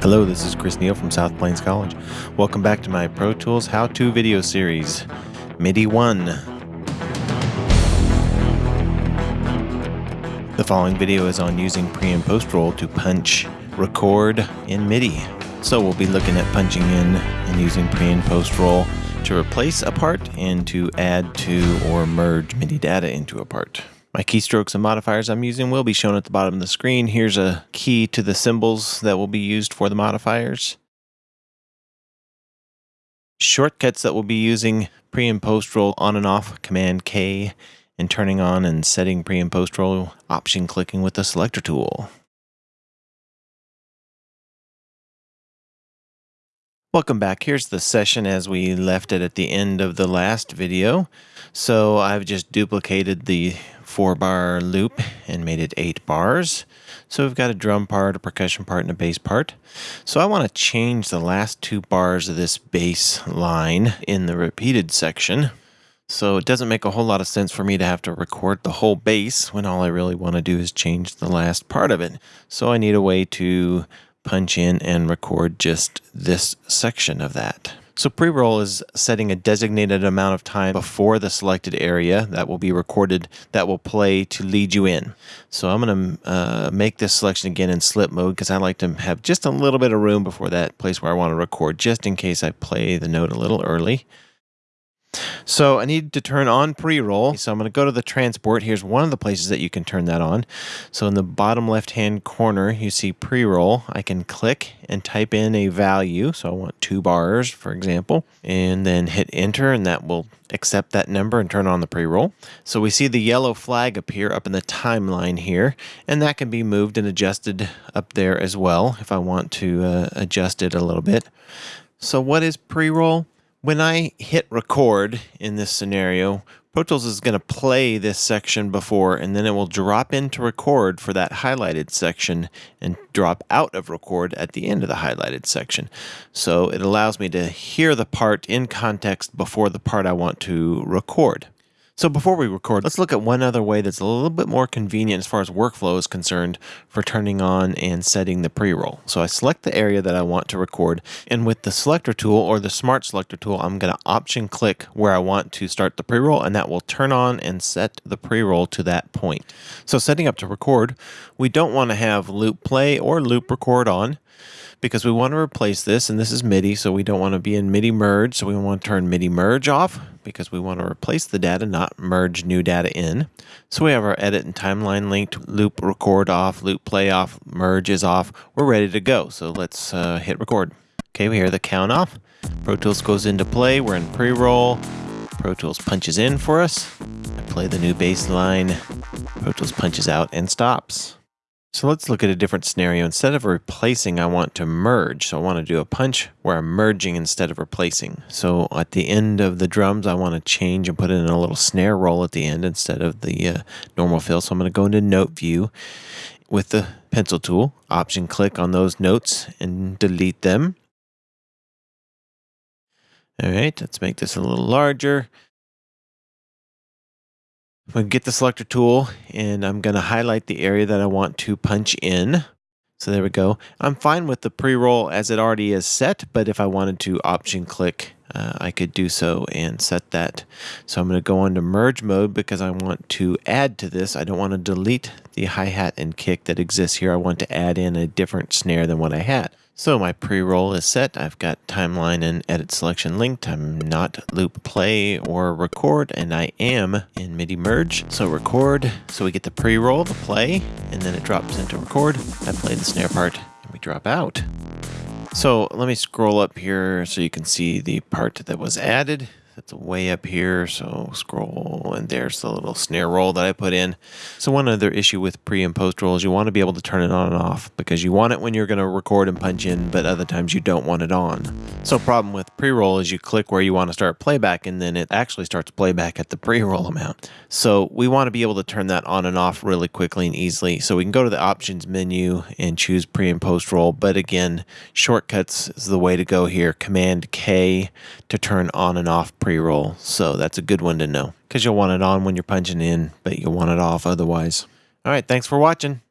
Hello, this is Chris Neal from South Plains College. Welcome back to my Pro Tools how-to video series, MIDI 1. The following video is on using pre and post roll to punch, record in MIDI. So we'll be looking at punching in and using pre and post roll to replace a part and to add to or merge MIDI data into a part. My keystrokes and modifiers I'm using will be shown at the bottom of the screen. Here's a key to the symbols that will be used for the modifiers. Shortcuts that we'll be using pre and post roll on and off, Command K, and turning on and setting pre and post roll, option clicking with the selector tool. Welcome back. Here's the session as we left it at the end of the last video. So I've just duplicated the four bar loop and made it eight bars. So we've got a drum part, a percussion part, and a bass part. So I want to change the last two bars of this bass line in the repeated section. So it doesn't make a whole lot of sense for me to have to record the whole bass when all I really want to do is change the last part of it. So I need a way to punch in and record just this section of that. So pre-roll is setting a designated amount of time before the selected area that will be recorded that will play to lead you in. So I'm going to uh, make this selection again in slip mode because I like to have just a little bit of room before that place where I want to record just in case I play the note a little early. So I need to turn on pre-roll. So I'm going to go to the transport. Here's one of the places that you can turn that on. So in the bottom left-hand corner, you see pre-roll. I can click and type in a value. So I want two bars, for example, and then hit enter, and that will accept that number and turn on the pre-roll. So we see the yellow flag appear up in the timeline here, and that can be moved and adjusted up there as well if I want to uh, adjust it a little bit. So what is pre-roll? When I hit record in this scenario, Pro Tools is going to play this section before and then it will drop into record for that highlighted section and drop out of record at the end of the highlighted section. So it allows me to hear the part in context before the part I want to record. So before we record, let's look at one other way that's a little bit more convenient as far as workflow is concerned for turning on and setting the pre-roll. So I select the area that I want to record, and with the selector tool or the smart selector tool, I'm going to option click where I want to start the pre-roll, and that will turn on and set the pre-roll to that point. So setting up to record, we don't want to have loop play or loop record on because we want to replace this, and this is MIDI, so we don't want to be in MIDI merge, so we want to turn MIDI merge off because we want to replace the data, not merge new data in. So we have our edit and timeline linked, loop record off, loop play off, merge is off. We're ready to go, so let's uh, hit record. Okay, we hear the count off. Pro Tools goes into play, we're in pre-roll. Pro Tools punches in for us. I play the new bass line. Pro Tools punches out and stops. So let's look at a different scenario. Instead of replacing, I want to merge. So I want to do a punch where I'm merging instead of replacing. So at the end of the drums, I want to change and put in a little snare roll at the end instead of the uh, normal fill. So I'm going to go into note view with the pencil tool, option click on those notes and delete them. All right, let's make this a little larger. I'm going to get the selector tool and I'm going to highlight the area that I want to punch in. So there we go. I'm fine with the pre-roll as it already is set, but if I wanted to option click, uh, I could do so and set that. So I'm going to go into merge mode because I want to add to this. I don't want to delete the hi-hat and kick that exists here. I want to add in a different snare than what I had. So my pre-roll is set. I've got timeline and edit selection linked. I'm not loop play or record, and I am in MIDI merge. So record, so we get the pre-roll, the play, and then it drops into record. I play the snare part, and we drop out. So let me scroll up here so you can see the part that was added. That's way up here, so scroll, and there's the little snare roll that I put in. So one other issue with pre and post roll is you want to be able to turn it on and off because you want it when you're going to record and punch in, but other times you don't want it on. So problem with pre-roll is you click where you want to start playback, and then it actually starts playback at the pre-roll amount. So we want to be able to turn that on and off really quickly and easily. So we can go to the options menu and choose pre and post roll, but again, shortcuts is the way to go here. Command K to turn on and off pre pre-roll, so that's a good one to know because you'll want it on when you're punching in, but you'll want it off otherwise. All right, thanks for watching.